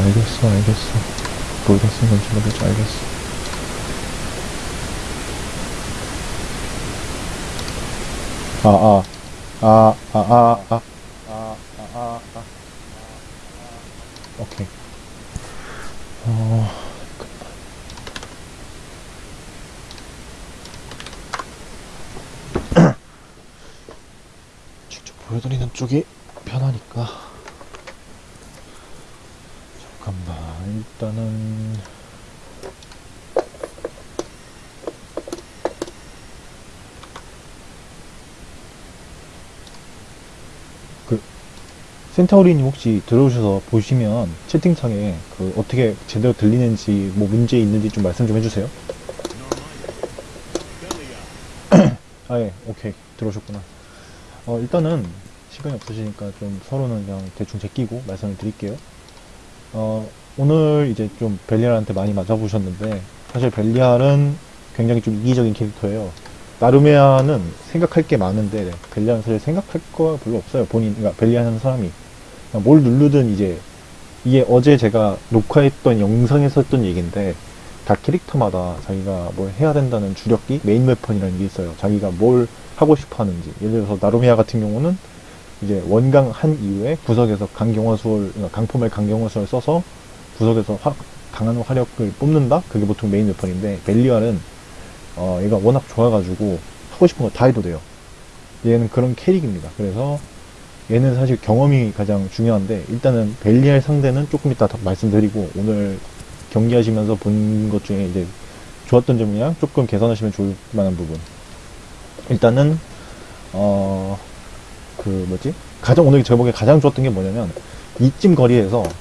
알겠어 알겠어. 모르겠어 뭔지 모르겠어 알겠어. 아아. 아 아 아 아 아아아 오케이. 어... 직접 보여드리는 쪽이 일단은 그 센타우리님 혹시 들어오셔서 보시면 채팅창에 그 어떻게 제대로 들리는지 뭐 문제 있는지 좀 말씀 좀 해주세요. 아예 오케이 들어오셨구나. 어 일단은 시간이 없으시니까 좀 서로는 그냥 대충 제끼고 말씀을 드릴게요. 어 오늘 이제 좀 벨리알한테 많이 맞아보셨는데 사실 벨리알은 굉장히 좀 이기적인 캐릭터예요. 나루메아는 생각할 게 많은데 벨리알은 사실 생각할 거 별로 없어요. 본인 그러니까 벨리알 하는 사람이 뭘 누르든 이제 이게 어제 제가 녹화했던 영상에서 했던 얘기인데 다 캐릭터마다 자기가 뭘 해야 된다는 주력기 메인 웨펀이라는 게 있어요. 자기가 뭘 하고 싶어 하는지 예를 들어서 나루메아 같은 경우는 이제 원강 한 이후에 구석에서 강경화수를 그러니까 강포멜 강경화수를 써서 구석에서 화- 강한 화력을 뽑는다? 그게 보통 메인 웨펀인데 벨리알은 어 얘가 워낙 좋아가지고 하고 싶은 거 다 해도 돼요. 얘는 그런 캐릭입니다. 그래서 얘는 사실 경험이 가장 중요한데 일단은 벨리알 상대는 조금 이따 더 말씀드리고 오늘 경기하시면서 본 것 중에 이제 좋았던 점이랑 조금 개선하시면 좋을 만한 부분. 일단은 어 그 뭐지? 가장 오늘 보기에 가장 좋았던 게 뭐냐면 이쯤 거리에서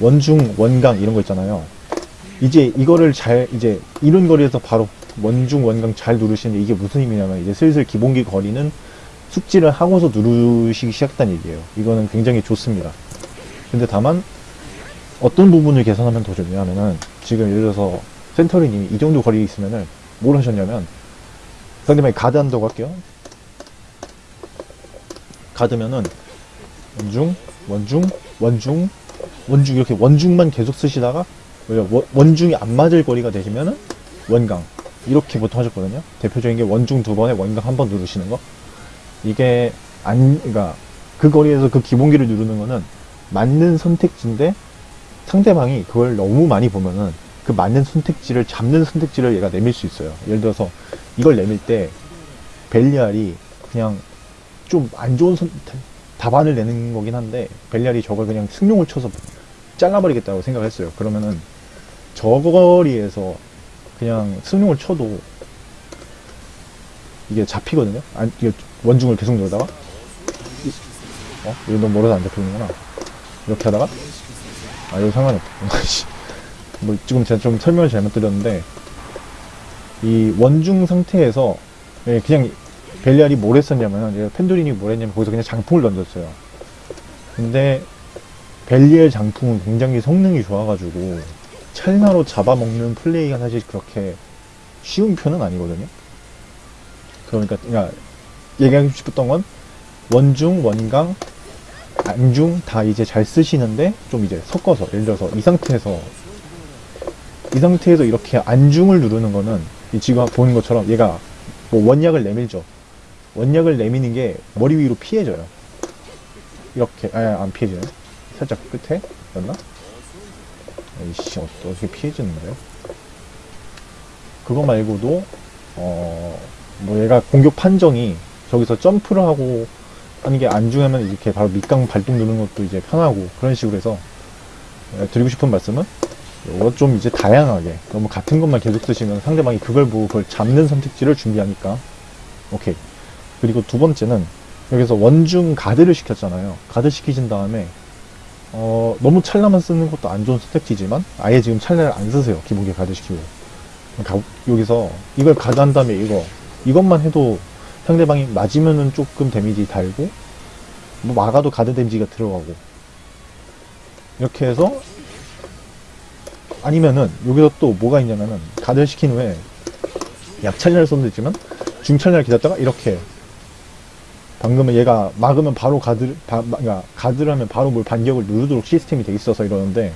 원중 원강 이런 거 있잖아요. 이제 이거를 잘 이제 이런 거리에서 바로 원중 원강 잘 누르시는데 이게 무슨 의미냐면 이제 슬슬 기본기 거리는 숙지를 하고서 누르시기 시작했다는 얘기예요. 이거는 굉장히 좋습니다. 근데 다만 어떤 부분을 개선하면 더 좋냐면은 지금 예를 들어서 센터리님이 이 정도 거리에 있으면은 뭘 하셨냐면 상대방이 가드 한다고 할게요. 가드면은 원중 원중 원중 원중 이렇게 원중만 계속 쓰시다가 원- 원중이 안 맞을 거리가 되시면은 원강. 이렇게 보통 하셨거든요. 대표적인 게 원중 두 번에 원강 한 번 누르시는 거. 이게 안 그러니까 그 거리에서 그 기본기를 누르는 거는 맞는 선택지인데 상대방이 그걸 너무 많이 보면은 그 맞는 선택지를 잡는 선택지를 얘가 내밀 수 있어요. 예를 들어서 이걸 내밀 때 벨리알이 그냥 좀 안 좋은 선, 답안을 내는 거긴 한데 벨리알이 저걸 그냥 승용을 쳐서 잘라버리겠다고 생각했어요. 그러면은 저 거리에서 그냥 승용을 쳐도 이게 잡히거든요? 안, 이게 원중을 계속 누르다가? 이- 어? 이거 너무 멀어서 안 잡히는구나. 이렇게 하다가? 아 이거 씨. 뭐 지금 제가 좀 설명을 잘못 드렸는데 이 원중 상태에서 예, 그냥 벨리알이 뭘 했었냐면 은 펜두린이 뭘 했냐면 거기서 그냥 장풍을 던졌어요. 근데 벨리알 장풍은 굉장히 성능이 좋아가지고 찰나로 잡아먹는 플레이가 사실 그렇게 쉬운 편은 아니거든요. 그러니까 그러니까 얘기하고 싶었던 건 원중, 원강, 안중 다 이제 잘 쓰시는데 좀 이제 섞어서 예를 들어서 이 상태에서 이 상태에서 이렇게 안중을 누르는 거는 이 지금 보는 것처럼 얘가 뭐 원약을 내밀죠. 원약을 내미는 게 머리 위로 피해져요. 이렇게 아안 피해지네 살짝 끝에 였나? 에이씨 어- 어떻게 피해지는데요? 그거 말고도 어 뭐 얘가 공격 판정이 저기서 점프를 하고 하는 게 안중하면 이렇게 바로 밑강 발동 누르는 것도 이제 편하고 그런 식으로 해서 예, 드리고 싶은 말씀은 이거 좀 이제 다양하게 너무 같은 것만 계속 쓰시면 상대방이 그걸 보고 그걸 잡는 선택지를 준비하니까 오케이 그리고 두 번째는 여기서 원중 가드를 시켰잖아요 가드 시키신 다음에 어, 너무 찰나만 쓰는 것도 안 좋은 선택지지만 아예 지금 찰나를 안 쓰세요 기본기 가드 시키고 가- 여기서 이걸 가드 한 다음에 이거 이것만 해도 상대방이 맞으면은 조금 데미지 달고 뭐 막아도 가드 데미지가 들어가고. 이렇게 해서 아니면은 여기서 또 뭐가 있냐면은 가드를 시킨 후에 약찰나를 있지만 중찰나를 기다렸다가 이렇게 방금은 얘가 막으면 바로 가드 바, 마- 그러니까 가드를 하면 바로 뭘 반격을 누르도록 시스템이 돼 있어서 이러는데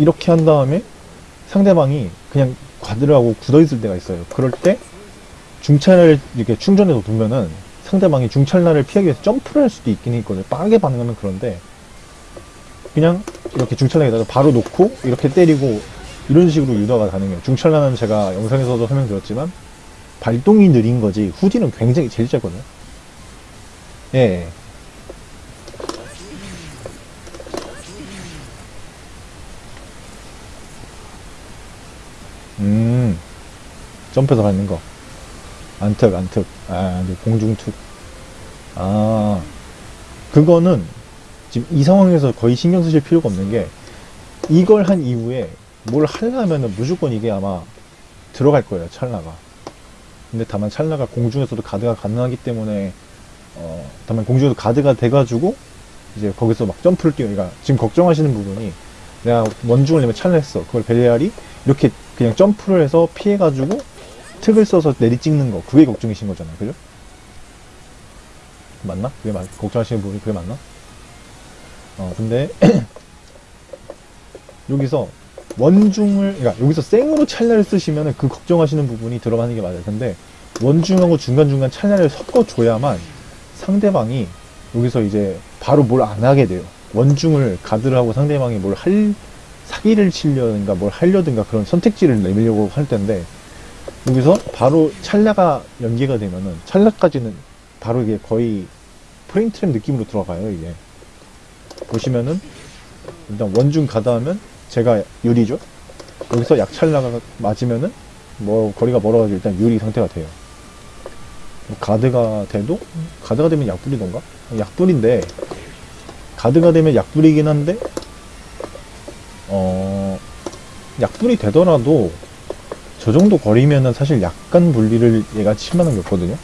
이렇게 한 다음에 상대방이 그냥 과드를 굳어있을 때가 있어요. 그럴 때 중찰을 이렇게 충전해서 두면은 상대방이 중찰나를 피하기 위해서 점프를 할 수도 있긴 있거든요. 빠르게 반응하면 그런데 그냥 이렇게 중찰나에다가 바로 놓고 이렇게 때리고 이런 식으로 유도가 가능해요. 중찰나는 제가 영상에서도 설명드렸지만 발동이 느린 거지 후디는 굉장히 제일 짧거든요. 예. 음, 점프해서 밟는 거. 안특, 안특. 아, 공중특. 아, 그거는 지금 이 상황에서 거의 신경 쓰실 필요가 없는 게 이걸 한 이후에 뭘 하려면은 무조건 이게 아마 들어갈 거예요, 찰나가. 근데 다만 찰나가 공중에서도 가드가 가능하기 때문에 어, 다만 공중에서 가드가 돼가지고 이제 거기서 막 점프를 뛰어. 그러니까 지금 걱정하시는 부분이 내가 원중을 내면 찰나 했어. 그걸 벨리알이 이렇게 그냥 점프를 해서 피해가지고 특을 써서 내리 찍는 거. 그게 걱정이신 거잖아요. 그죠? 맞나? 그게 맞, 걱정하시는 부분이 그게 맞나? 어, 근데 여기서 원중을, 그러니까 여기서 생으로 찰나를 쓰시면은 그 걱정하시는 부분이 들어가는 게 맞아요. 근데 원중하고 중간중간 찰나를 섞어줘야만 상대방이 여기서 이제 바로 뭘 안 하게 돼요. 원중을 가드를 하고 상대방이 뭘 할, 사기를 치려든가 뭘 하려든가 그런 선택지를 내밀려고 할 텐데, 여기서 바로 찰나가 연계가 되면은, 찰나까지는 바로 이게 거의 프레임 트랩 느낌으로 들어가요, 이게. 보시면은, 일단 원중 가드 하면 제가 유리죠? 여기서 약찰 나가 맞으면은, 뭐, 거리가 멀어가지고 일단 유리 상태가 돼요. 뭐 가드가 돼도 가드가 되면 약불이던가? 약불인데 가드가 되면 약불이긴 한데 어 약불이 되더라도 저 정도 거리면은 사실 약간 분리를 얘가 칠만한 게 없거든요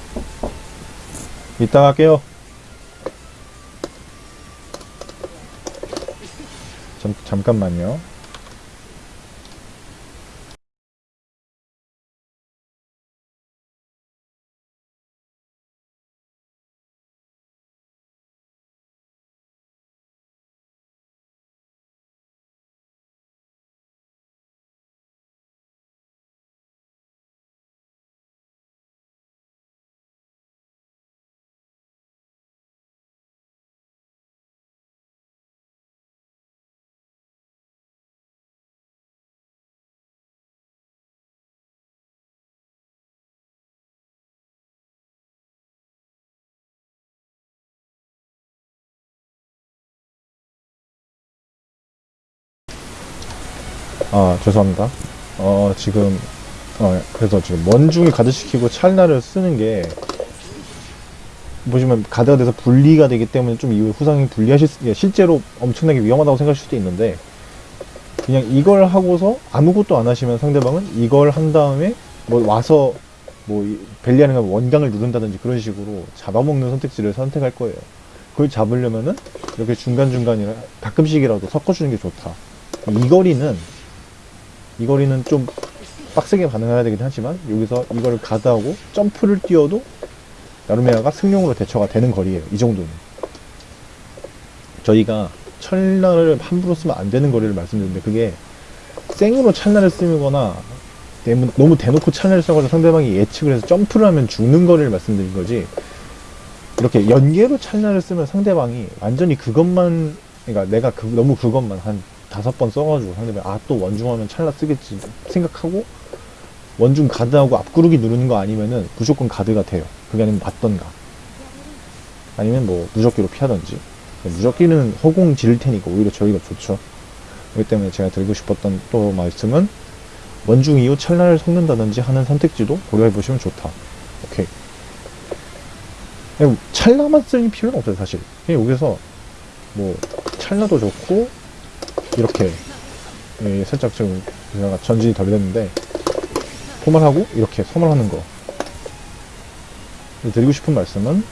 이따 갈게요 잠, 잠깐만요 아 죄송합니다 어 지금 어 그래서 지금 원중을 가드시키고 찰나를 쓰는 게 보시면 가드가 돼서 분리가 되기 때문에 좀 이후에 후상이 분리하실 수, 예, 실제로 엄청나게 위험하다고 생각하실 수도 있는데 그냥 이걸 하고서 아무것도 안 하시면 상대방은 이걸 한 다음에 뭐 와서 뭐 이- 벨리하는 거 원강을 누른다든지 그런 식으로 잡아먹는 선택지를 선택할 거예요. 그걸 잡으려면은 이렇게 중간중간이라 가끔씩이라도 섞어주는 게 좋다. 이 거리는 이 거리는 좀 빡세게 반응해야 되긴 하지만 여기서 이거를 가드하고 점프를 뛰어도 나루메아가 승용으로 대처가 되는 거리예요. 이 정도는. 저희가 찰나를 함부로 쓰면 안 되는 거리를 말씀드렸는데 그게 생으로 찰나를 쓰거나 너무, 대놓고 찰나를 써가지고 상대방이 예측을 해서 점프를 하면 죽는 거리를 말씀드린 거지 이렇게 연계로 찰나를 쓰면 상대방이 완전히 그것만 그러니까 내가 그, 너무 그것만 한 다섯 번 써가지고 상대방이 아 또 원중하면 찰나 쓰겠지 생각하고 원중 가드하고 앞구르기 누르는 거 아니면은 무조건 가드가 돼요. 그게 아니면 맞던가. 아니면 뭐 무적기로 피하던지. 무적기는 허공 지를 테니까 오히려 저희가 좋죠. 그렇기 때문에 제가 드리고 싶었던 또 말씀은 원중 이후 찰나를 섞는다든지 하는 선택지도 고려해 보시면 좋다. 오케이. 그냥 찰나만 쓸 필요는 없어요 사실. 여기서 뭐 찰나도 좋고 이렇게 예, 살짝 지금 제가 전진이 덜 됐는데 포말하고 이렇게 서말하는 거 드리고 싶은 말씀은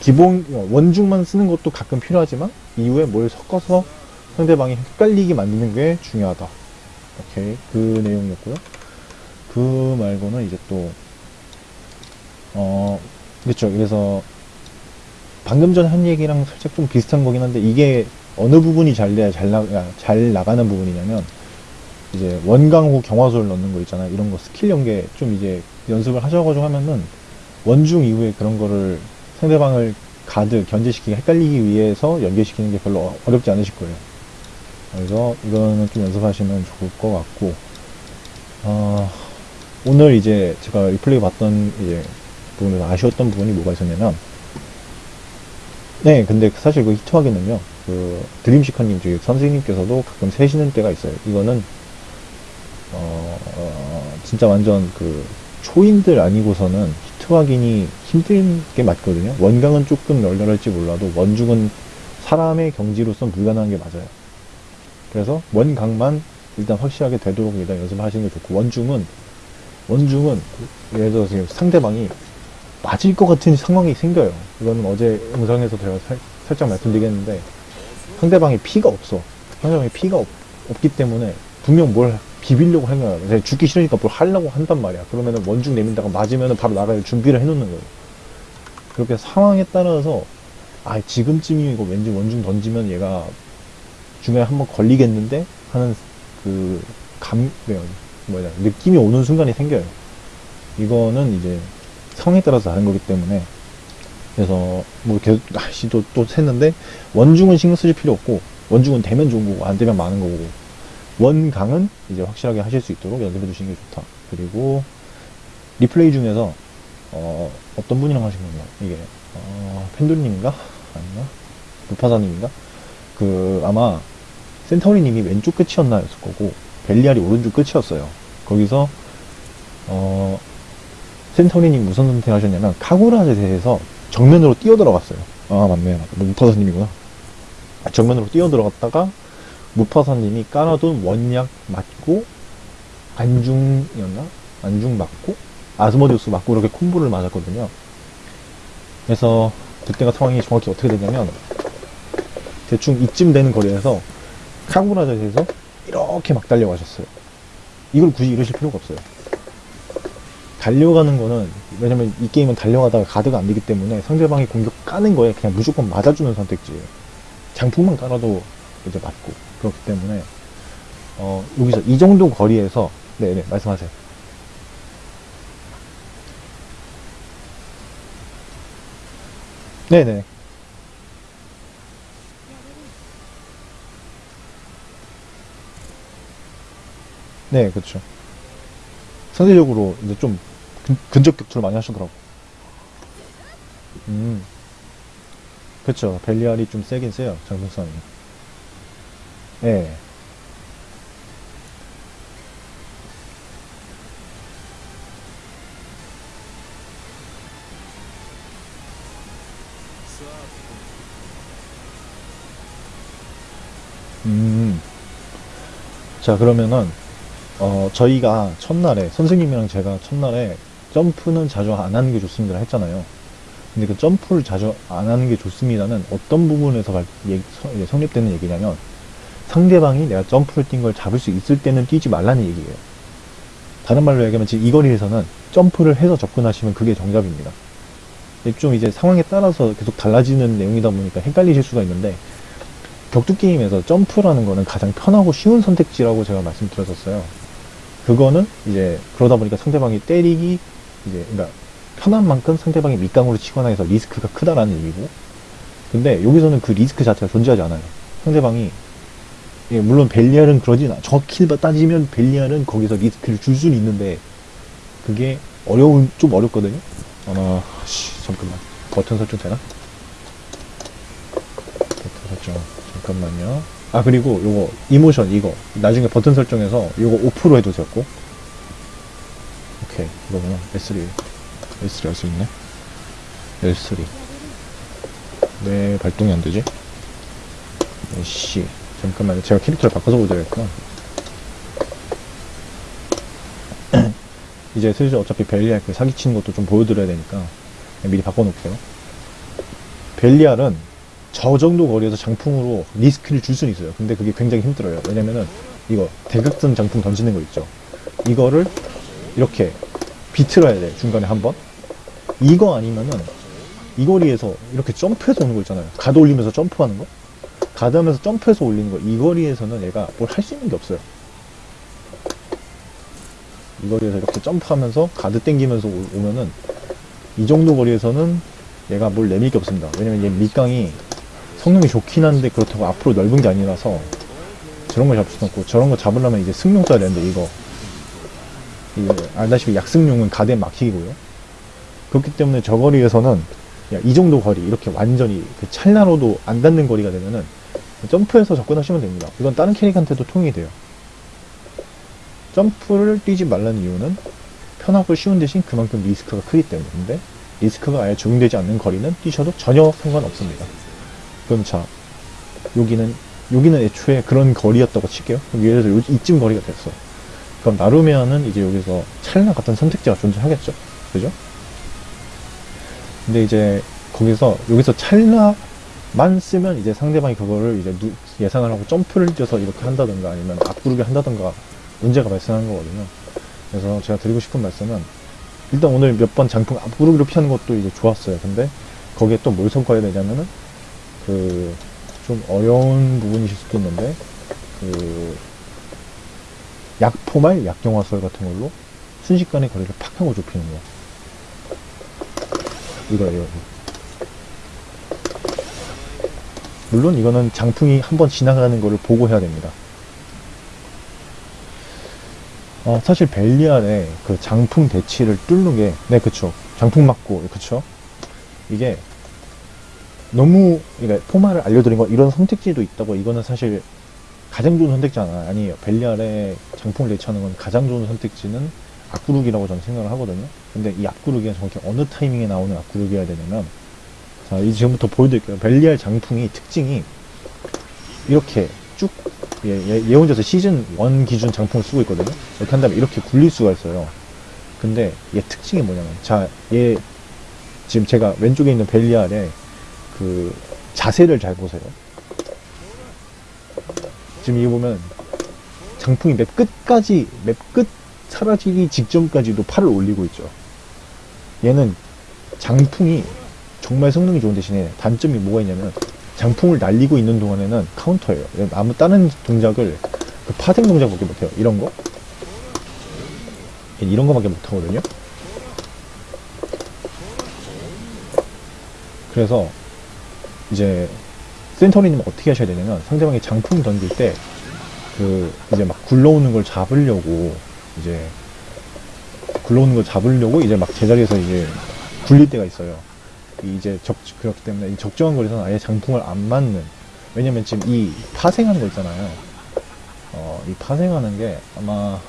기본 어, 원중만 쓰는 것도 가끔 필요하지만 이후에 뭘 섞어서 상대방이 헷갈리게 만드는 게 중요하다. 오케이 그 내용이었고요. 그 말고는 이제 또 어, 그렇죠. 그래서 방금 전 한 얘기랑 살짝 좀 비슷한 거긴 한데 이게 어느 부분이 잘 돼야 잘, 나, 잘 나가는 부분이냐면 이제 원강 후 경화소를 넣는 거 있잖아요. 이런 거 스킬 연계 좀 이제 연습을 하셔가지고 하면은 원중 이후에 그런 거를 상대방을 가드 견제시키기 헷갈리기 위해서 연계시키는 게 별로 어- 어렵지 않으실 거예요. 그래서 이거는 좀 연습하시면 좋을 것 같고 어, 오늘 이제 제가 리플레이 봤던 이제 부분에서 아쉬웠던 부분이 뭐가 있었냐면 네 근데 사실 그 히트하기는요 그 드림시커님 저기 선생님께서도 가끔 세시는 때가 있어요 이거는 어, 어, 진짜 완전 그 초인들 아니고서는 히트 확인이 힘든 게 맞거든요. 원강은 조금 널널할지 몰라도 원중은 사람의 경지로선 불가능한 게 맞아요. 그래서 원강만 일단 확실하게 되도록 일단 연습하시는 게 좋고 원중은 원중은 예를 들어서 상대방이 맞을 것 같은 상황이 생겨요. 이거는 어제 영상에서 제가 살, 살짝 말씀드리겠는데 상대방이 피가 없어. 상대방이 피가 없, 없기 때문에 분명 뭘 비비려고 하는 거야. 죽기 싫으니까 뭘 하려고 한단 말이야. 그러면은 원중 내민다가 맞으면은 바로 나갈 준비를 해놓는 거예요. 그렇게 상황에 따라서 아 지금쯤이 이거 왠지 원중 던지면 얘가 중간에 한번 걸리겠는데 하는 그 감 뭐냐 느낌이 오는 순간이 생겨요. 이거는 이제 상황에 따라서 다른 거기 때문에 그래서 뭐 계속 아씨 또, 또 샜는데 원중은 신경 쓰실 필요 없고 원중은 되면 좋은 거고 안 되면 많은 거고 원강은 이제 확실하게 하실 수 있도록 연습해 주시는 게 좋다. 그리고 리플레이 중에서 어, 어떤 분이랑 하신 건가? 이게 어, 펜돌님인가? 아닌가? 루파사님인가? 그 아마 센터리님이 왼쪽 끝이었나 였을 거고 벨리알이 오른쪽 끝이었어요. 거기서 어, 센터리님 무슨 선택하셨냐면 카구라에 대해서 정면으로 뛰어 들어갔어요. 아 맞네, 맞네. 루파사님이구나. 정면으로 뛰어 들어갔다가 무파사님이 깔아둔 원약 맞고 안중이었나? 안중 맞고 아스모디우스 맞고 이렇게 콤보를 맞았거든요. 그래서 그때가 상황이 정확히 어떻게 되냐면 대충 이쯤 되는 거리에서 카구라자에서 이렇게 막 달려가셨어요. 이걸 굳이 이러실 필요가 없어요. 달려가는 거는 왜냐면 이 게임은 달려가다가 가드가 안 되기 때문에 상대방이 공격 까는 거에 그냥 무조건 맞아주는 선택지예요. 장풍만 깔아도 이제 맞고 그렇기 때문에 어, 여기서 이 정도 거리에서 네네 말씀하세요. 네네 네 그렇죠. 상대적으로 이제 좀 근, 근접 격투를 많이 하시더라고. 음 그렇죠. 벨리알이 좀 세긴 세요 장풍성이. 예. 음. 자, 그러면은, 어, 저희가 첫날에, 선생님이랑 제가 첫날에 점프는 자주 안 하는 게 좋습니다 했잖아요. 근데 그 점프를 자주 안 하는 게 좋습니다는 어떤 부분에서 발- 얘- 서- 이제 성립되는 얘기냐면, 상대방이 내가 점프를 뛴 걸 잡을 수 있을 때는 뛰지 말라는 얘기예요. 다른 말로 얘기하면 지금 이 거리에서는 점프를 해서 접근하시면 그게 정답입니다. 좀 이제 상황에 따라서 계속 달라지는 내용이다 보니까 헷갈리실 수가 있는데, 격투 게임에서 점프라는 거는 가장 편하고 쉬운 선택지라고 제가 말씀드렸었어요. 그거는 이제 그러다 보니까 상대방이 때리기 이제 그러니까 편한 만큼 상대방이 밑강으로 치거나 해서 리스크가 크다라는 얘기고 근데 여기서는 그 리스크 자체가 존재하지 않아요. 상대방이 예, 물론 벨리알은 그러진 않아. 정확히 따지면 벨리알은 거기서 리스크를 줄 수는 있는데 그게 어려운 좀 어렵거든요. 아마 씨, 잠깐만 버튼 설정 되나? 버튼 설정 잠깐만요. 아 그리고 요거 이모션 이거 나중에 버튼 설정해서 요거 오프로 해두세요 꼭. 오케이 이거구나 S3 S3 할 수 있네. S3 왜 발동이 안 되지? 씨 잠깐만요 제가 캐릭터를 바꿔서 보자겠구나. 이제 슬슬 어차피 벨리알 그 사기치는 것도 좀 보여드려야 되니까 미리 바꿔놓을게요. 벨리알은 저 정도 거리에서 장풍으로 리스크를 줄 수는 있어요. 근데 그게 굉장히 힘들어요. 왜냐면은 이거 대각선 장풍 던지는 거 있죠. 이거를 이렇게 비틀어야 돼. 중간에 한 번. 이거 아니면은 이 거리에서 이렇게 점프해서 오는 거 있잖아요. 가드 올리면서 점프하는 거. 가드 하면서 점프해서 올리는 거 이 거리에서는 얘가 뭘 할 수 있는 게 없어요 이 거리에서 이렇게 점프하면서 가드 땡기면서 오- 오면은 이 정도 거리에서는 얘가 뭘 내밀 게 없습니다 왜냐면 얘 밑강이 성능이 좋긴 한데 그렇다고 앞으로 넓은 게 아니라서 저런 걸 잡을 수는 없고 저런 거 잡으려면 이제 승용 써야 되는데 이거 알다시피 약승용은 가드에 막히고요. 그렇기 때문에 저 거리에서는 야, 이 정도 거리 이렇게 완전히 그 찰나로도 안 닿는 거리가 되면은 점프해서 접근하시면 됩니다. 이건 다른 캐릭한테도 통용이 돼요. 점프를 뛰지 말라는 이유는 편하고 쉬운 대신 그만큼 리스크가 크기 때문인데 리스크가 아예 적용되지 않는 거리는 뛰셔도 전혀 상관없습니다. 그럼 자 여기는 여기는 애초에 그런 거리였다고 칠게요. 예를 들어 요- 이쯤 거리가 됐어 그럼 나루면은 이제 여기서 찰나 같은 선택지가 존재하겠죠. 그죠? 근데 이제 거기서 여기서 찰나만 쓰면 이제 상대방이 그거를 이제 누- 예상을 하고 점프를 뛰어서 이렇게 한다던가 아니면 앞구르기 한다던가 문제가 발생하는 거거든요. 그래서 제가 드리고 싶은 말씀은 일단 오늘 몇 번 장풍 앞구르기로 피하는 것도 이제 좋았어요. 근데 거기에 또 뭘 섞어야 되냐면은 그 좀 어려운 부분이실 수도 있는데 그 약포말 약경화설 같은 걸로 순식간에 거리를 팍 하고 좁히는 거 이거예요 물론 이거는 장풍이 한번 지나가는 거를 보고 해야 됩니다 어, 사실 벨리알의 그 장풍 대치를 뚫는 게, 네, 그쵸. 장풍 맞고, 그쵸. 이게 너무, 그러니까 포마를 알려드린 거, 이런 선택지도 있다고, 이거는 사실 가장 좋은 선택지는 아니에요. 벨리알의 장풍을 대치하는 건 가장 좋은 선택지는 앞구르기라고 저는 생각을 하거든요. 근데 이 앞구르기가 정확히 어느 타이밍에 나오는 앞구르기여야 되냐면, 자, 이 지금부터 보여드릴게요. 벨리알 장풍이 특징이 이렇게 쭉 예, 예, 예 혼자서 시즌 1 기준 장풍을 쓰고 있거든요. 이렇게 한 다음에 이렇게 굴릴 수가 있어요. 근데 얘 특징이 뭐냐면, 자, 얘, 지금 제가 왼쪽에 있는 벨리알의 그 자세를 잘 보세요. 지금 이거 보면 장풍이 맵 끝까지, 맵 끝 사라지기 직전까지도 팔을 올리고 있죠. 얘는 장풍이 정말 성능이 좋은 대신에 단점이 뭐가 있냐면 장풍을 날리고 있는 동안에는 카운터예요. 아무 다른 동작을 그 파생 동작밖에 못해요. 이런 거 이런 거밖에 못하거든요. 그래서 이제 센터리님 어떻게 하셔야 되냐면 상대방이 장풍 던질 때 그 이제 막 굴러오는 걸 잡으려고 이제 굴러오는 걸 잡으려고 이제 막 제자리에서 이제 굴릴 때가 있어요. 이제 적 그렇기 때문에 이 적정한 거리에서는 아예 장풍을 안 맞는 왜냐면 지금 이 파생하는 거 있잖아요. 어, 이 파생하는 게 아마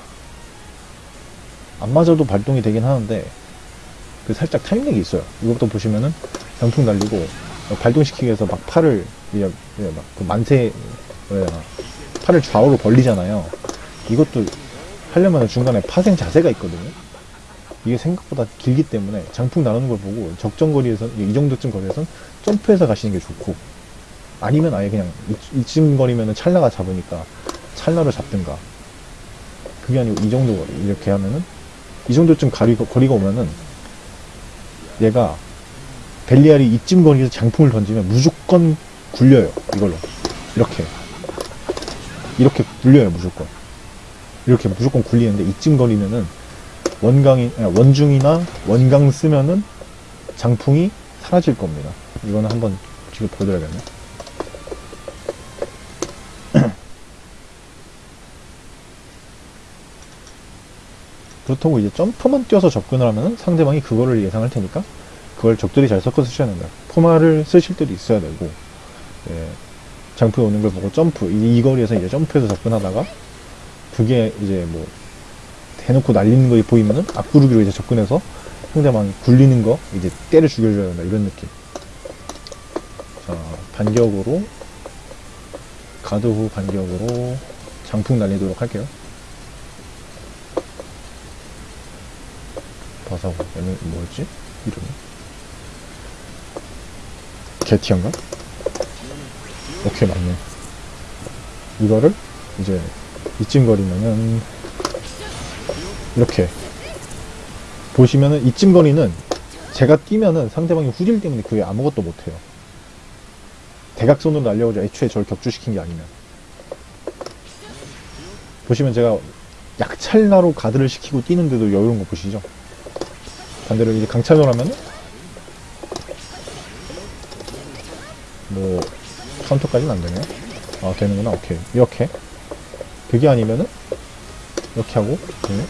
안 맞아도 발동이 되긴 하는데 그 살짝 타임렉이 있어요. 이것도 보시면은 장풍 날리고 발동시키기 위해서 막 팔을 막그 만세 뭐야 팔을 좌우로 벌리잖아요. 이것도 하려면 중간에 파생 자세가 있거든요. 이게 생각보다 길기 때문에 장풍 나누는 걸 보고 적정 거리에서 이 정도쯤 거리에선 점프해서 가시는 게 좋고 아니면 아예 그냥 이- 이쯤 거리면은 찰나가 잡으니까 찰나로 잡든가 그게 아니고 이 정도 거리 이렇게 하면은 이 정도쯤 가리, 거리가 오면은 얘가 벨리알이 이쯤 거리에서 장풍을 던지면 무조건 굴려요 이걸로 이렇게 이렇게 굴려요 무조건 이렇게 무조건 굴리는데 이쯤 거리면은 원강이 원중이나 원강 쓰면은 장풍이 사라질 겁니다. 이거는 한번 지금 보여드려야겠네. 그렇다고 이제 점프만 뛰어서 접근을 하면은 상대방이 그거를 예상할 테니까 그걸 적절히 잘 섞어서 쓰셔야 된다. 포마를 쓰실 때도 있어야 되고, 예, 장풍이 오는 걸 보고 점프, 이, 이 거리에서 이제 점프해서 접근하다가 그게 이제 뭐 대놓고 날리는 거 보이면은 앞구르기로 이제 접근해서 상대방이 굴리는 거 이제 때려 죽여줘야 된다 이런 느낌 자 반격으로 가드 후 반격으로 장풍 날리도록 할게요 바사고 얘는 뭐였지? 이름이 게티언가? 오케이 맞네 이거를 이제 이쯤 거리면은 이렇게 보시면은 이쯤 거리는 제가 뛰면은 상대방이 후질 때문에 그게 아무것도 못해요 대각선으로 날려오죠. 애초에 저를 격추시킨 게 아니면. 보시면 제가 약찰나로 가드를 시키고 뛰는데도 여유로운 거 보시죠? 반대로 이제 강찰로 하면은 뭐 카운터까지는 안 되네요. 아 되는구나. 오케이 이렇게 그게 아니면은 이렇게 하고 네.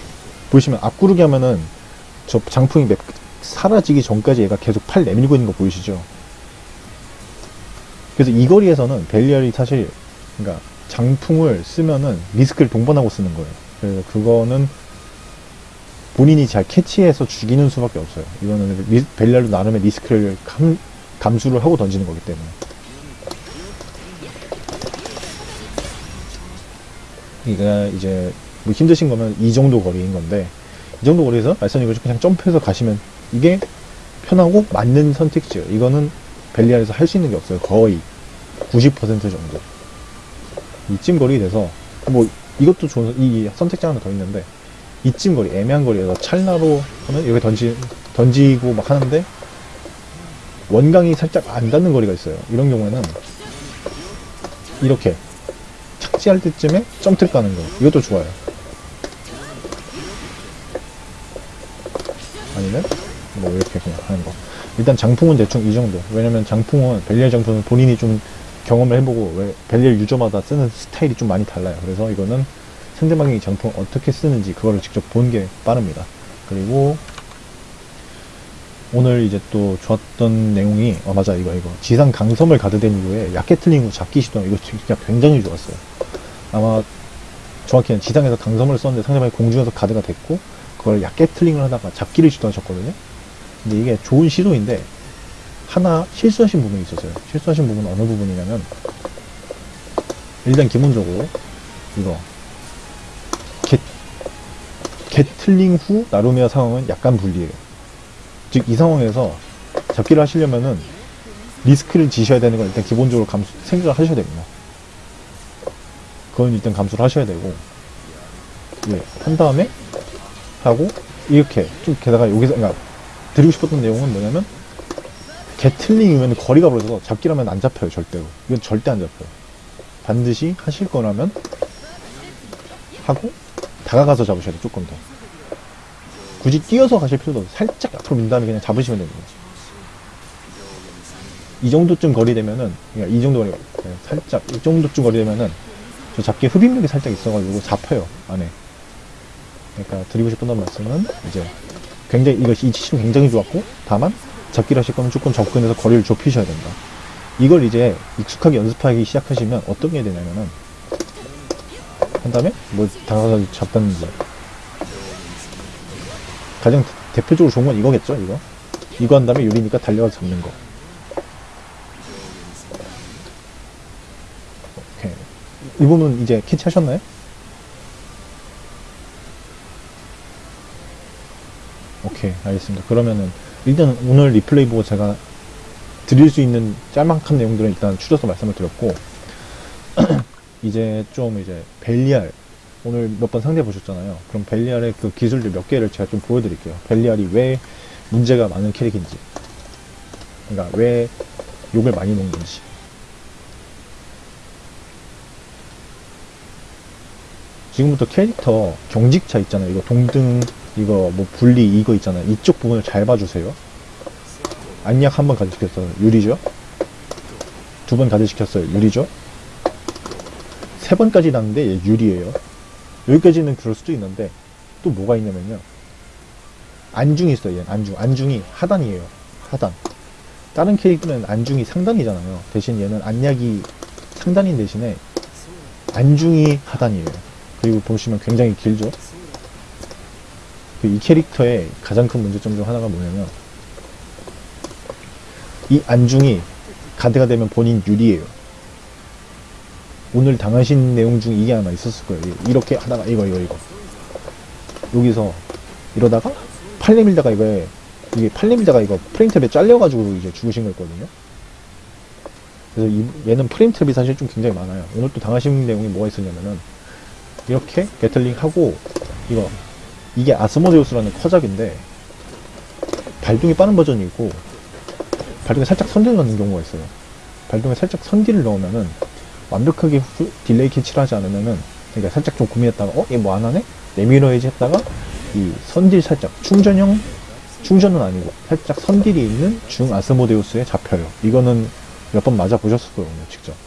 보시면 앞구르기 하면은 저 장풍이 맵 사라지기 전까지 얘가 계속 팔 내밀고 있는 거 보이시죠? 그래서 이 거리에서는 벨리알이 사실 그러니까 장풍을 쓰면은 리스크를 동반하고 쓰는 거예요. 그래서 그거는 본인이 잘 캐치해서 죽이는 수밖에 없어요. 이거는 리, 벨리알도 나름의 리스크를 감, 감수를 하고 던지는 거기 때문에. 이가 이제 뭐 힘드신 거면 이 정도 거리인 건데 이 정도 거리에서 말씀드린 그냥 점프해서 가시면 이게 편하고 맞는 선택지예요. 이거는 벨리알에서 할 수 있는 게 없어요. 거의 90% 정도. 이쯤 거리 돼서 뭐 이것도 좋은 이 선택지 하나 더 있는데 이쯤 거리 애매한 거리에서 찰나로 하면 여기 던지 던지고 막 하는데 원강이 살짝 안 닿는 거리가 있어요. 이런 경우에는 이렇게 착지할 때쯤에 점프를 까는 거 이것도 좋아요. 아니면 뭐 이렇게 그냥 하는 거. 일단 장풍은 대충 이 정도. 왜냐면 장풍은 벨리알 장풍은 본인이 좀 경험을 해보고 왜 벨리알 유저마다 쓰는 스타일이 좀 많이 달라요. 그래서 이거는 상대방이 장풍 어떻게 쓰는지 그거를 직접 보는 게 빠릅니다. 그리고 오늘 이제 또 좋았던 내용이 어 맞아 이거 이거 지상 강섬을 가드된 이후에 야켓틀링 후 잡기 시도 이거 진짜 굉장히 좋았어요. 아마 정확히는 지상에서 강섬을 썼는데 상대방이 공중에서 가드가 됐고 그걸 야켓틀링을 하다가 잡기를 시도하셨거든요. 근데 이게 좋은 시도인데 하나 실수하신 부분이 있었어요. 실수하신 부분은 어느 부분이냐면 일단 기본적으로 이거 겟, 겟틀링 후 나루미아 상황은 약간 불리해요. 즉 이 상황에서 잡기를 하시려면은 리스크를 지셔야 되는 건 일단 기본적으로 감수, 생각을 하셔야 됩니다. 그건 일단 감수를 하셔야 되고 예, 한 다음에 하고 이렇게 좀 게다가 여기서 그러니까 드리고 싶었던 내용은 뭐냐면 게틀링이면 거리가 벌어져서 잡기라면 안 잡혀요 절대로. 이건 절대 안 잡혀요. 반드시 하실 거라면 하고 다가가서 잡으셔야 돼 조금 더 굳이 뛰어서 가실 필요도 없어요. 살짝 앞으로 민 다음에 그냥 잡으시면 됩니다. 이 정도쯤 거리 되면은 그러니까 이 정도 거리 네, 살짝 이 정도쯤 거리 되면은 저 잡기에 흡입력이 살짝 있어가지고 잡혀요 안에. 그러니까 드리고 싶었던 말씀은 이제 굉장히 이것이 이 시점 굉장히 좋았고 다만 잡기를 하실 거면 조금 접근해서 거리를 좁히셔야 된다. 이걸 이제 익숙하게 연습하기 시작하시면 어떤 게 되냐면은 한 다음에 뭐 다가가서 잡다는지 가장 대표적으로 좋은 건 이거겠죠 이거? 이거 한 다음에 유리니까 달려가서 잡는 거. 오케이. 이 부분 이제 캐치하셨나요? 오케이 알겠습니다. 그러면은 일단 오늘 리플레이 보고 제가 드릴 수 있는 짤막한 내용들은 일단 추려서 말씀을 드렸고 이제 좀 이제 벨리알 오늘 몇 번 상대 보셨잖아요. 그럼 벨리알의 그 기술들 몇 개를 제가 좀 보여드릴게요. 벨리알이 왜 문제가 많은 캐릭인지. 그러니까 왜 욕을 많이 먹는지. 지금부터 캐릭터 경직차 있잖아요. 이거 동등 이거 뭐 분리 이거 있잖아요. 이쪽 부분을 잘 봐주세요. 안약 한 번 가드시켰어요. 유리죠? 두 번 가드시켰어요. 유리죠? 세 번까지 났는데 얘 유리예요 여기까지는 그럴 수도 있는데 또 뭐가 있냐면요. 안중이 있어요 얘는. 안중. 안중이 하단이에요. 하단. 다른 캐릭터는 안중이 상단이잖아요. 대신 얘는 안약이 상단인 대신에 안중이 하단이에요. 그리고 보시면 굉장히 길죠? 이 캐릭터의 가장 큰 문제점 중 하나가 뭐냐면 이 안중이 가드가 되면 본인 유리예요. 오늘 당하신 내용 중 이게 아마 있었을 거예요. 이렇게 하다가 이거 이거 이거 여기서 이러다가 팔레 밀다가 이거에 이게 팔레 밀다가 이거 프레임 탭에 잘려가지고 이제 죽으신 거였거든요. 그래서 이, 얘는 프레임 탭이 사실 좀 굉장히 많아요. 오늘 또 당하신 내용이 뭐가 있었냐면은 이렇게 게틀링 하고 이거 이게 아스모데우스라는 커작인데 발동이 빠른 버전이 있고 발동이 살짝 선전하는 경우가 있어요. 발동에 살짝 선딜을 넣으면은 완벽하게 후- delay catch를 하지 않으면은 그러니까 살짝 좀 고민했다가 어? 얘 뭐 안 하네? 내밀어야지 했다가 이 선딜 살짝 충전형 충전은 아니고 살짝 선딜이 있는 중 아스모데우스에 잡혀요. 이거는 몇 번 맞아 보셨을 거예요, 직접.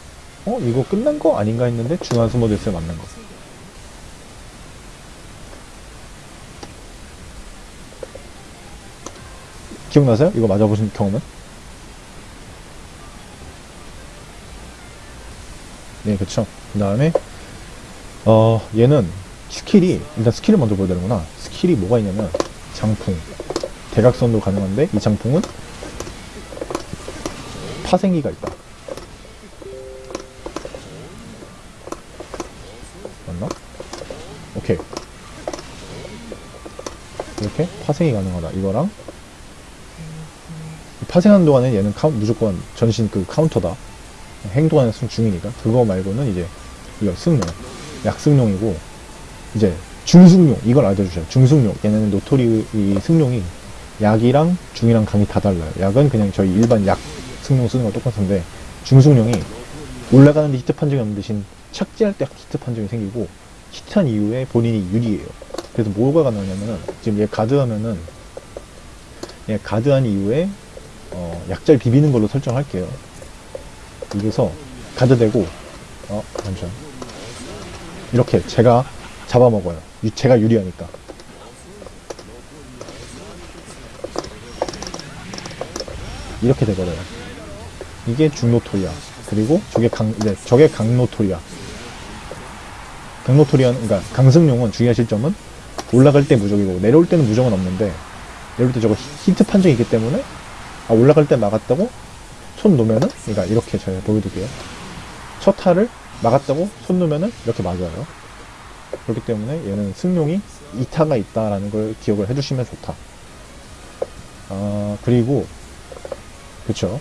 어? 이거 끝난 거 아닌가 했는데 중 아스모데우스에 맞는 거. 기억나세요? 이거 맞아보신 경험은? 네, 그쵸. 그 다음에, 어, 얘는 skill이, 일단 skill을 먼저 보여드리는구나. skill이 뭐가 있냐면, 장풍. 대각선도 가능한데, 이 장풍은 파생기가 있다. 맞나? 오케이. 이렇게 파생이 가능하다. 이거랑, 파생하는 동안에 얘는 카운, 무조건 전신 그 카운터다. 행동하는 순 중이니까. 그거 말고는 이제, 이거 승룡. 약승룡이고, 이제, 중승룡. 이걸 알려주셔요. 중승룡. 얘네는 노토리, 이 승룡이 약이랑 중이랑 강이 다 달라요. 약은 그냥 저희 일반 약 승룡 쓰는 거 똑같은데, 중승룡이 올라가는 데 히트 판정이 없는 대신 착지할 때 히트 판정이 생기고, 히트한 이후에 본인이 유리해요. 그래서 뭐가 가능하냐면은, 지금 얘 가드하면은, 얘 가드한 이후에 어, 약자를 비비는 걸로 설정할게요. 여기서 가드 대고 어 잠시만 이렇게 제가 잡아먹어요. 유- 제가 유리하니까. 이렇게 되거든요. 이게 중노토리아. 그리고 저게 강, 이제 저게 강노토리아. 강노토리아는, 그러니까 강승용은 중요하실 점은 올라갈 때 무적이고 내려올 때는 무적은 없는데 내려올 때 저거 히- 히트 판정이 있기 때문에 아, 올라갈 때 막았다고 손 놓으면은 그러니까 이렇게 제가 보여드릴게요. 첫 타를 막았다고 손 놓으면은 이렇게 맞아요. 그렇기 때문에 얘는 승용이 2타가 있다라는 걸 기억을 해주시면 좋다. 아 그리고 그쵸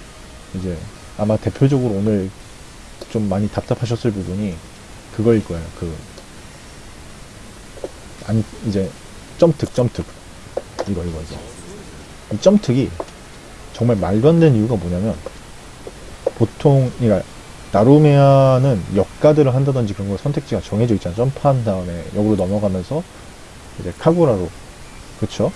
이제 아마 대표적으로 오늘 좀 많이 답답하셨을 부분이 그거일 거예요. 그 아니 이제 점특 점특 이거 이거 이거 이 점특이 정말 말도 안 되는 이유가 뭐냐면 보통 그러니까 나루메아는 역가드를 한다든지 그런 거 선택지가 정해져 있잖아 점프한 다음에 역으로 넘어가면서 이제 카구라로. 그쵸?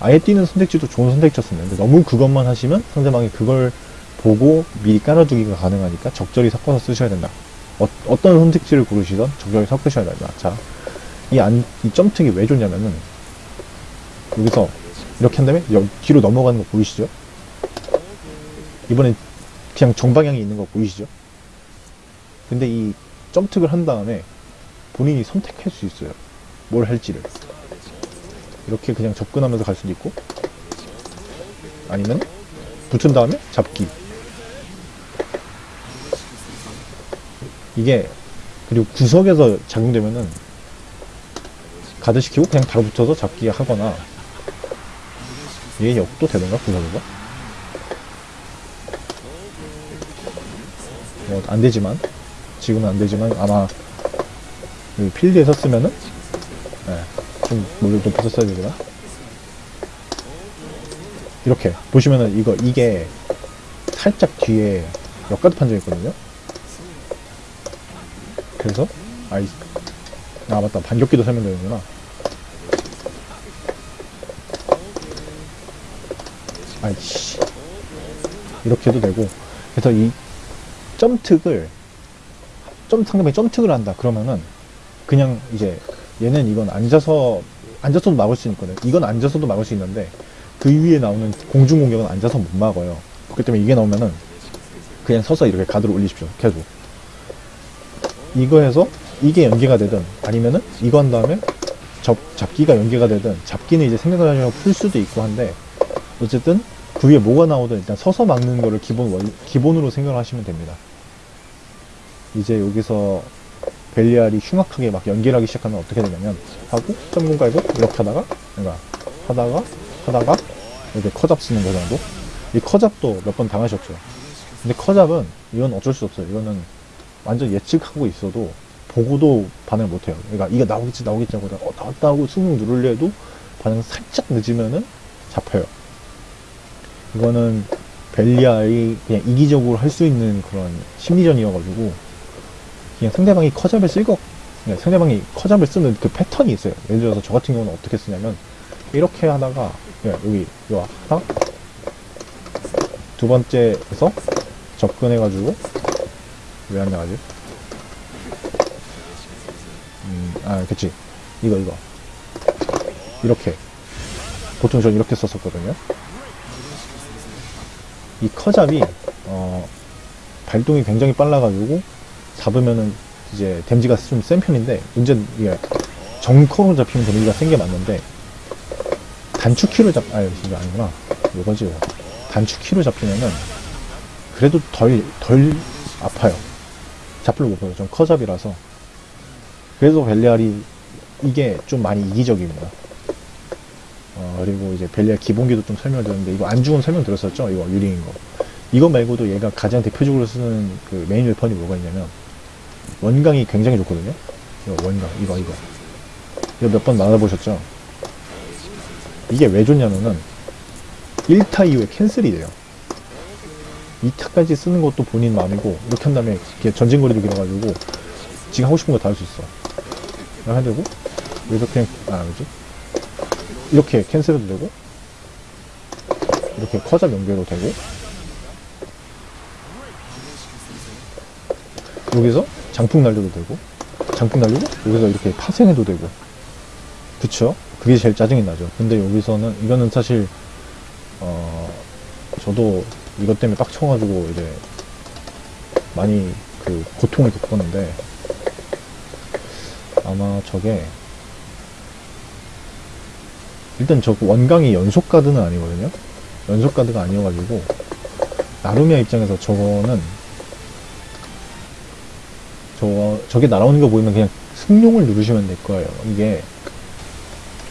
아예 뛰는 선택지도 좋은 선택지였습니다. 근데 너무 그것만 하시면 상대방이 그걸 보고 미리 깔아두기가 가능하니까 적절히 섞어서 쓰셔야 된다. 어, 어떤 선택지를 고르시던 적절히 섞으셔야 된다. 자 이 안, 이 점특이 왜 좋냐면은 여기서 이렇게 한 다음에 여- 뒤로 넘어가는 거 보이시죠? 이번엔 그냥 정방향이 있는 거 보이시죠? 근데 이 점특을 한 다음에 본인이 선택할 수 있어요. 뭘 할지를. 이렇게 그냥 접근하면서 갈 수도 있고, 아니면 붙은 다음에 잡기. 이게, 그리고 구석에서 작용되면은 가드시키고 그냥 바로 붙어서 잡기 하거나, 얘 역도 되던가, 구석에서? 뭐, 안 되지만, 지금은 안 되지만, 아마, 이 필드에 섰으면은, 예, 좀, 물을 높여서 써야 되나? 이렇게, 보시면은, 이거, 이게, 살짝 뒤에 역가드 판정이 있거든요? 그래서, 아이, 아, 맞다. 반격기도 설명되는구나. 아이씨. 이렇게 해도 되고. 그래서 이 점특을 점 상대방이 점특을 한다. 그러면은 그냥 이제 얘는 이건 앉아서 앉아서도 막을 수 있거든. 이건 앉아서도 막을 수 있는데 그 위에 나오는 공중 공격은 앉아서 못 막아요. 그렇기 때문에 이게 나오면은 그냥 서서 이렇게 가드를 올리십시오. 계속. 이거 해서 이게 연계가 되든 아니면은 이거 한 다음에 접, 잡기가 연계가 되든 잡기는 이제 생각을 하시면 풀 수도 있고 한데 어쨌든 그 위에 뭐가 나오든 일단 서서 막는 거를 기본 원, 기본으로 생각을 하시면 됩니다. 이제 여기서 벨리알이 흉악하게 막 연결하기 시작하면 어떻게 되냐면 하고 점공 깔고 이렇게 하다가 그러니까 하다가 하다가 이렇게 커잡 쓰는 거 정도? 이 커잡도 몇 번 당하셨죠. 근데 커잡은 이건 어쩔 수 없어요. 이거는 완전 예측하고 있어도 보고도 반응을 못해요. 그러니까 이게 나오겠지 나오겠지 하고 어 나왔다 하고 승용 누르려 해도 반응 살짝 늦으면은 잡혀요. 이거는 벨리알이 그냥 이기적으로 할 수 있는 그런 심리전이어가지고 그냥 상대방이 커잡을 그냥 상대방이 커잡을 쓰는 그 패턴이 있어요. 예를 들어서 저 같은 경우는 어떻게 쓰냐면 이렇게 하다가 그냥 여기 이거 하나 두 번째에서 접근해가지고 왜 안 나가지? 음, 아, 그치. 이거, 이거. 이렇게. 보통 전 이렇게 썼었거든요. 이 커잡이, 어, 발동이 굉장히 빨라가지고, 잡으면은 이제 데미지가 좀 센 편인데, 문제는 이게 정커로 잡히면 데미지가 센 게 맞는데, 단축키로 잡, 아, 이거 아니구나. 이거지. 이거. 단축키로 잡히면은, 그래도 덜, 덜 아파요. 잡을 못해요. 좀 커잡이라서. 그래서 벨리알이 이게 좀 많이 이기적입니다. 어, 그리고 이제 벨리알 기본기도 좀 설명을 드렸는데, 이거 안 죽은 설명 들었었죠? 이거 유리인 거. 이거 말고도 얘가 가장 대표적으로 쓰는 그 메인 웨펀이 뭐가 있냐면, 원강이 굉장히 좋거든요? 이거 원강, 이거, 이거. 이거 몇번 나눠보셨죠? 이게 왜 좋냐면은, 1타 이후에 캔슬이 돼요. 2타까지 쓰는 것도 본인 마음이고, 이렇게 한 다음에 전진거리도 길어가지고, 지금 하고 싶은 거 다 할 수 있어. 이렇게 해도 되고, 여기서 그냥, 아, 뭐지? 이렇게 캔슬해도 되고, 이렇게 커잡 연결도 되고, 여기서 장풍 날려도 되고, 장풍 날리고, 여기서 이렇게 파생해도 되고, 그쵸? 그게 제일 짜증이 나죠. 근데 여기서는, 이거는 사실, 어, 저도 이것 때문에 빡쳐가지고, 이제, 많이 그 고통을 겪었는데, 아마 저게, 일단 저 원강이 연속 가드는 아니거든요? 연속 가드가 아니어가지고, 나루미아 입장에서 저거는, 저, 저게 날아오는 거 보이면 그냥 승용을 누르시면 될 거예요. 이게,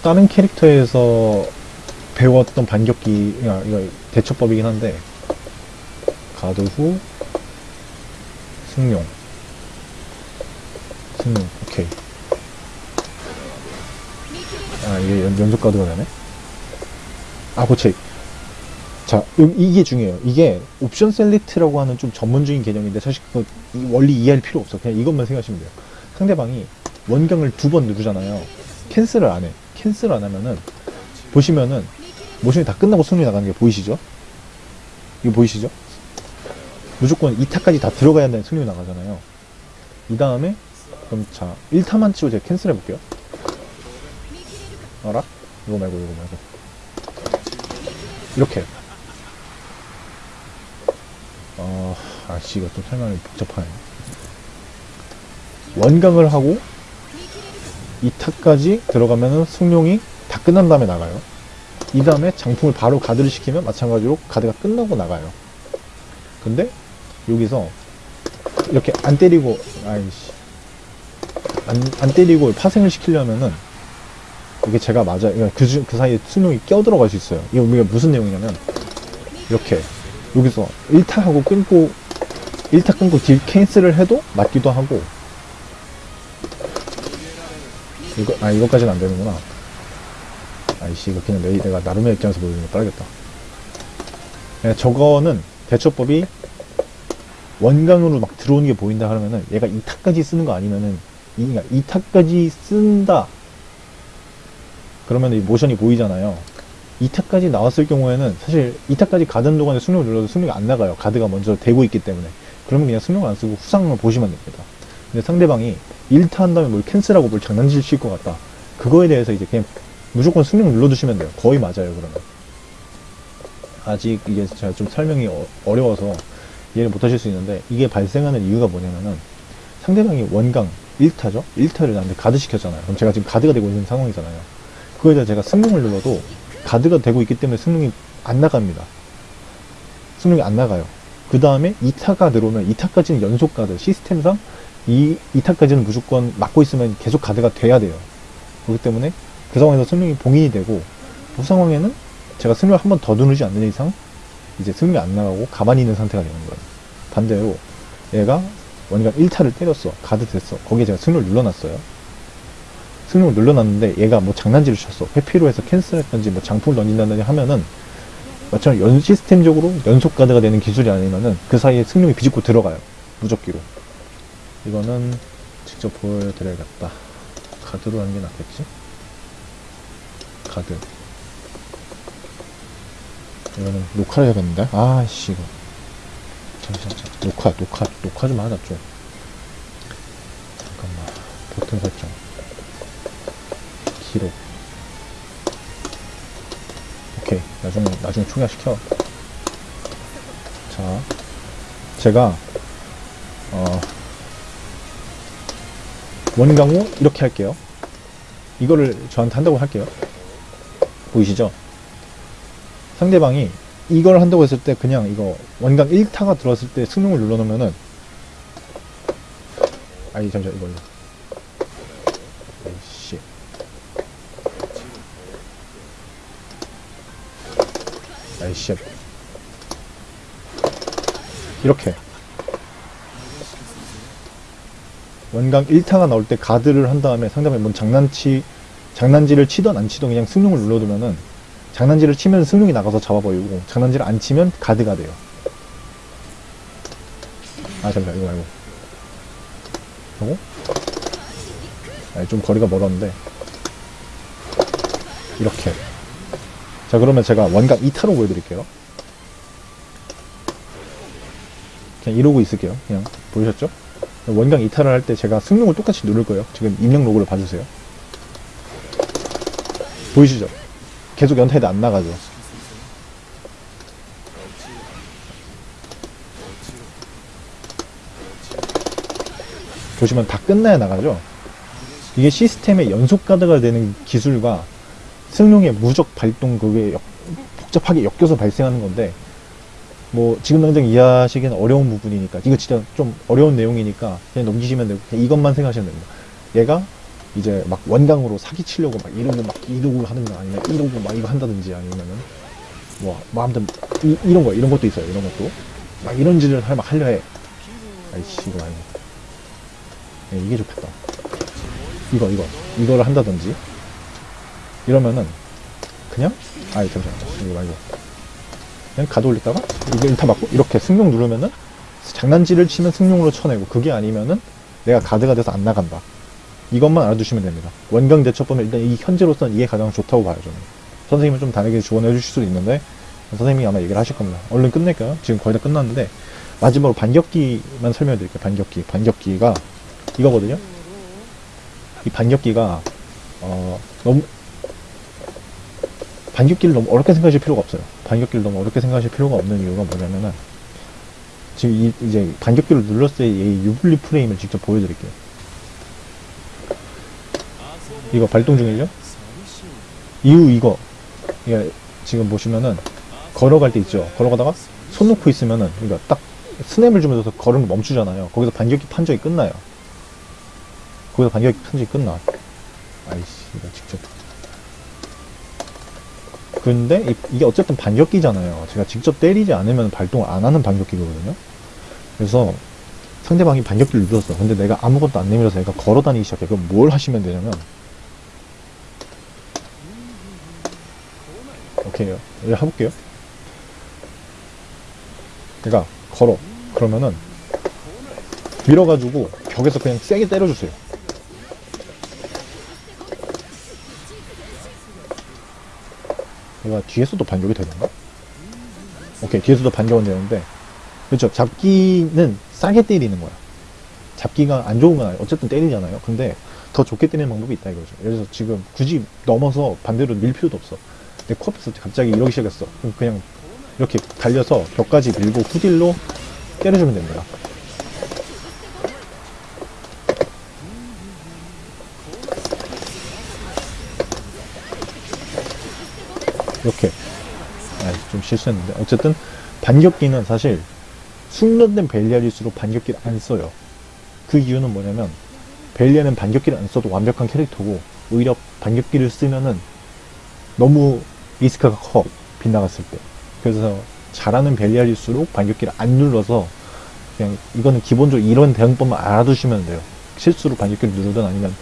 다른 캐릭터에서 배웠던 반격기, 야, 이거 대처법이긴 한데, 가드 후, 승용. 승용, 오케이. 아, 이게 연, 연속 가드가 되네? 아, 그치. 자, 요- 이게 중요해요. 이게 옵션 select라고 하는 좀 전문적인 개념인데, 사실 이- 원리 이해할 필요 없어. 그냥 이것만 생각하시면 돼요. 상대방이 원경을 두 번 누르잖아요. cancel을 안 해. cancel 안 하면은, 보시면은, 모션이 다 끝나고 승룡이 나가는 게 보이시죠? 이거 보이시죠? 무조건 2타까지 다 들어가야 되는 승룡이 나가잖아요. 이 다음에, 그럼 자, 1타만 치고 제가 cancel 해 볼게요. 알아? 이거 말고, 이거 말고. 이렇게. 어, 아씨, 이거 좀 설명이 복잡하네. 원강을 하고, 2타까지 들어가면은 승용이 다 끝난 다음에 나가요. 이 다음에 장풍을 바로 가드를 시키면 마찬가지로 가드가 끝나고 나가요. 근데 여기서 이렇게 안 때리고 아이씨 안, 안 때리고 파생을 시키려면은 이게 제가 맞아요. 그, 중- 그 사이에 승용이 껴들어갈 수 있어요. 이거 우리가 무슨 내용이냐면 이렇게 여기서 1타 하고 끊고 1타 끊고 딜 캔슬을 해도 맞기도 하고. 이거 아 이거까지는 안 되는구나. 아이씨 이거 그냥 내, 내가 나름의 입장에서 보여주는 거 빨겠다. 네, 저거는 대처법이 원강으로 막 들어오는 게 보인다 하면은 얘가 2타까지 쓰는 거 아니면은 이, 그러니까 2타까지 쓴다. 그러면 이 모션이 보이잖아요. 2타까지 나왔을 경우에는 사실 2타까지 가던 동안에 승용을 눌러도 승용이 안 나가요. 가드가 먼저 되고 있기 때문에 그러면 그냥 승용을 안 쓰고 후상을 보시면 됩니다 근데 상대방이 1타 한 다음에 뭘 캔슬하고 뭘 장난질 칠 것 같다 그거에 대해서 이제 그냥 무조건 승용 눌러두시면 돼요 거의 맞아요 그러면 아직 이게 제가 좀 설명이 어, 어려워서 이해를 못 하실 수 있는데 이게 발생하는 이유가 뭐냐면은 상대방이 원강 1타죠? 1타를 나한테 가드 시켰잖아요. 그럼 제가 지금 가드가 되고 있는 상황이잖아요. 그거에 대해 제가 승용을 눌러도 가드가 되고 있기 때문에 승용이 안 나갑니다. 승용이 안 나가요. 그 다음에 2타가 들어오면 2타까지는 연속 가드. 시스템상 이 2타까지는 무조건 막고 있으면 계속 가드가 돼야 돼요. 그렇기 때문에 그 상황에서 승용이 봉인이 되고 그 상황에는 제가 승용을 한 번 더 누르지 않는 이상 이제 승용이 안 나가고 가만히 있는 상태가 되는 거예요. 반대로 얘가 원이가 1타를 때렸어. 가드 됐어. 거기에 제가 승용을 눌러놨어요. 승용을 눌러놨는데 얘가 뭐 장난질을 쳤어. 회피로 해서 캔슬했던지 뭐 장풍을 던진다든지 하면은 마찬가지로 연 시스템적으로 연속 가드가 되는 기술이 아니면은 그 사이에 승용이 비집고 들어가요. 무적기로. 이거는 직접 보여드려야겠다. 가드로 하는 게 낫겠지? 가드. 이거는 녹화를 해야겠는데? 아씨, 이거. 잠시만, 잠시만. 녹화, 녹화, 녹화 좀 하자, 좀. 잠깐만. 버튼 설정. 기록. 오케이. 나중에, 나중에 총괄시켜. 자. 제가, 어, 원강호 이렇게 할게요. 이거를 저한테 한다고 할게요. 보이시죠? 상대방이 이걸 한다고 했을 때 그냥 이거 원강 1타가 들어왔을 때 승용을 눌러놓으면은 아니 잠시만 이걸로 아이씨. 이렇게. 원강 1타가 나올 때 가드를 한 다음에 상대방이 뭔 장난치 장난질을 치던 안 치던 그냥 승용을 눌러두면은 장난질을 치면 승용이 나가서 잡아버리고 장난질을 안 치면 가드가 돼요. 아 잠시만 이거 말고. 이거? 아니 좀 거리가 멀었는데. 이렇게 자 그러면 제가 원각 2타로 보여드릴게요 그냥 이러고 있을게요 그냥 보이셨죠? 원강 2타를 할때 제가 승용을 똑같이 누를 거예요 지금 입력 로그를 봐주세요 보이시죠? 계속 연타에도 안 나가죠. 보시면 다 끝나야 나가죠. 이게 시스템의 연속 가드가 되는 기술과 승용의 무적 발동 그게 역- 복잡하게 엮여서 발생하는 건데 뭐 지금 당장 이해하시기는 어려운 부분이니까 이거 진짜 좀 어려운 내용이니까 그냥 넘기시면 되고 그냥 이것만 생각하시면 됩니다. 얘가 이제 막 원강으로 사기치려고 막 이러고 막 이러고 하는 거 아니면 이러고 막 이거 한다든지 아니면은 뭐, 뭐 아무튼 이, 이런 거 이런 것도 있어요 이런 것도. 막 이런 짓을 할 막 하려 해. 아이씨 이거 아니고 네, 이게 좋겠다. 이거 이거. 이거를 한다든지 이러면은 그냥 아이 잠시만 이거 말고 그냥 가도 올리다가 이거 일타 맞고 이렇게 승용 누르면은 장난질을 치면 승용으로 쳐내고 그게 아니면은 내가 가드가 돼서 안 나간다 이것만 알아두시면 됩니다. 원강 대처법은 일단 이 현재로서는 이게 가장 좋다고 봐요, 저는. 선생님은 좀 다르게 조언해 주실 수도 있는데, 선생님이 아마 얘기를 하실 겁니다. 얼른 끝낼까요? 지금 거의 다 끝났는데, 마지막으로 반격기만 설명해 드릴게요, 반격기. 반격기가 이거거든요? 이 반격기가, 어, 너무, 반격기를 너무 어렵게 생각하실 필요가 없어요. 반격기를 너무 어렵게 생각하실 필요가 없는 이유가 뭐냐면은, 지금 이, 이제 반격기를 눌렀을 때 이 유블리 프레임을 직접 보여드릴게요. 이거 발동 중이죠? 이후 이거 이게 지금 보시면은 걸어갈 때 있죠? 걸어가다가 손 놓고 있으면은 그러니까 딱 스냅을 주면서 걸음을 멈추잖아요. 거기서 반격기 판정이 끝나요. 거기서 반격기 판정이 끝나. 아이씨 이거 직접. 근데 이, 게 어쨌든 반격기잖아요. 제가 직접 때리지 않으면 발동을 안 하는 반격기거든요. 그래서 상대방이 반격기를 눌렀어. 근데 내가 아무것도 안 내밀어서 내가 걸어 다니기 시작해. 그럼 뭘 하시면 되냐면 오케이 이제 해볼게요 내가 걸어 그러면은 밀어가지고 벽에서 그냥 세게 때려주세요 내가 뒤에서도 반격이 되던가? 오케이 뒤에서도 반격은 되는데 그렇죠 잡기는 싸게 때리는 거야 잡기가 안 좋은 건 아니에요 어쨌든 때리잖아요 근데 더 좋게 때리는 방법이 있다 이거죠 그래서 지금 굳이 넘어서 반대로 밀 필요도 없어 내 코앞에서 갑자기 이러기 시작했어. 그럼 그냥 이렇게 달려서 벽까지 밀고 후딜로 때려주면 됩니다. 이렇게. 아, 좀 실수했는데. 어쨌든 반격기는 사실 숙련된 벨리아일수록 반격기를 안 써요. 그 이유는 뭐냐면 벨리아는 반격기를 안 써도 완벽한 캐릭터고 오히려 반격기를 쓰면은 너무 리스크가 커 빗나갔을 때. 그래서 잘하는 벨리알일수록 반격기를 안 눌러서 그냥 이거는 기본적으로 이런 대응법만 알아두시면 돼요. 실수로 반격기를 누르든 아니면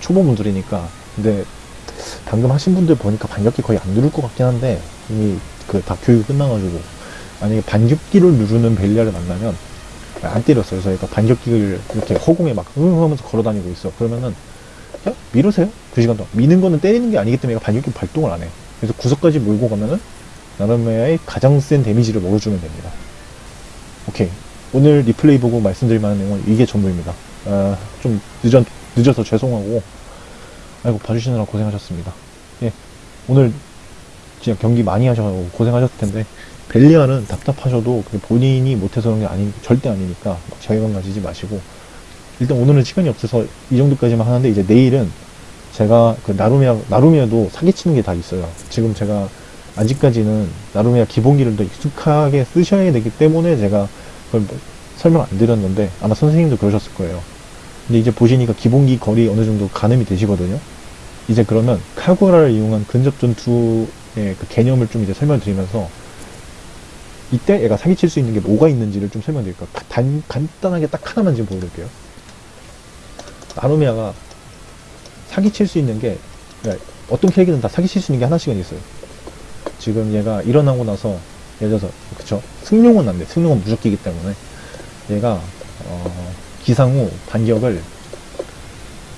초보분들이니까. 근데 방금 하신 분들 보니까 반격기 거의 안 누를 것 같긴 한데 이미 그다 교육이 끝나가지고 만약에 반격기를 누르는 벨리아를 만나면 안 때렸어요. 얘가 반격기를 이렇게 허공에 막흥 하면서 걸어 다니고 있어. 그러면은 그냥 밀으세요. 두 시간 동안. 미는 거는 때리는 게 아니기 때문에 반격기 발동을 안 해. 그래서 구석까지 몰고 가면은 나르메아의 가장 센 데미지를 먹어주면 됩니다. 오케이. 오늘 리플레이 보고 말씀드릴 만한 내용은 이게 전부입니다. 아, 좀 늦어, 늦어서 죄송하고, 아이고, 봐주시느라 고생하셨습니다. 예. 오늘 진짜 경기 많이 하셔서 고생하셨을 텐데, 벨리아는 답답하셔도 본인이 못해서 그런 게 아니, 절대 아니니까 막 자괴감 가지지 마시고, 일단 오늘은 시간이 없어서 이 정도까지만 하는데, 이제 내일은 제가 그 나루미아, 나루미아도 사기치는 게 다 있어요. 지금 제가 아직까지는 나루미아 기본기를 더 익숙하게 쓰셔야 되기 때문에 제가 그걸 뭐 설명 안 드렸는데 아마 선생님도 그러셨을 거예요. 근데 이제 보시니까 기본기 거리 어느 정도 가늠이 되시거든요. 이제 그러면 카구라를 이용한 근접 전투의 그 개념을 좀 이제 설명드리면서 이때 얘가 사기칠 수 있는 게 뭐가 있는지를 좀 설명드릴게요. 단, 간단하게 딱 하나만 지금 보여드릴게요. 나루메아가 사기칠 수 있는 게 그러니까 어떤 캐릭터는 다 사기칠 수 있는 게 하나씩은 있어요. 지금 얘가 일어나고 나서 예를 들어서 그쵸 승룡은 안 돼. 승룡은 무적기이기 때문에 얘가 어, 기상 후 반격을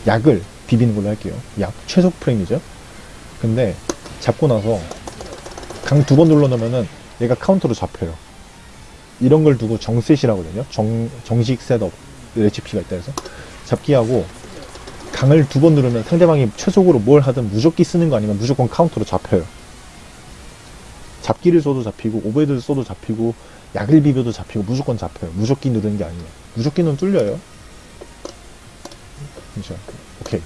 약을 비비는 걸로 할게요. 약 최소 프레임이죠. 근데 잡고 나서 강 두 번 눌러놓으면은 얘가 카운터로 잡혀요. 이런 걸 두고 정셋이라거든요. 정, 정식 setup 레시피가 있다 해서 잡기하고 강을 두 번 누르면 상대방이 최속으로 뭘 하든 무적기 쓰는 거 아니면 무조건 카운터로 잡혀요. 잡기를 써도 잡히고 overhead를 써도 잡히고 약을 비벼도 잡히고 무조건 잡혀요. 무적기 누르는 게 아니에요. 무적기는 뚫려요. 그렇죠. 오케이.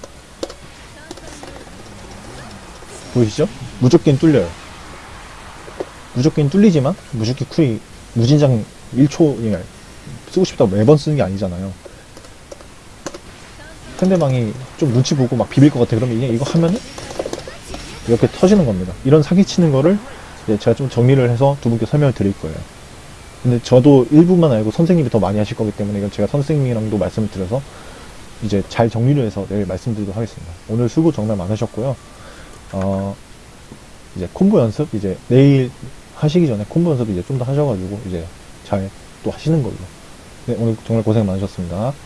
보이시죠? 무적기는 뚫려요. 무적기는 뚫리지만 무적기 cool이 무진장 1초 예, 쓰고 싶다고 매번 쓰는 게 아니잖아요. 상대방이 좀 눈치 보고 막 비빌 것 같아. 그러면 그냥 이거 하면은 이렇게 터지는 겁니다. 이런 사기치는 거를 제가 좀 정리를 해서 두 분께 설명을 드릴 거예요. 근데 저도 일부만 알고 선생님이 더 많이 하실 거기 때문에 이건 제가 선생님이랑도 말씀을 드려서 이제 잘 정리를 해서 내일 말씀드리도록 하겠습니다. 오늘 수고 정말 많으셨고요. 어, 이제 콤보 연습 이제 내일 하시기 전에 콤보 연습 이제 좀 더 하셔가지고 이제 잘 또 하시는 걸로. 네, 오늘 정말 고생 많으셨습니다.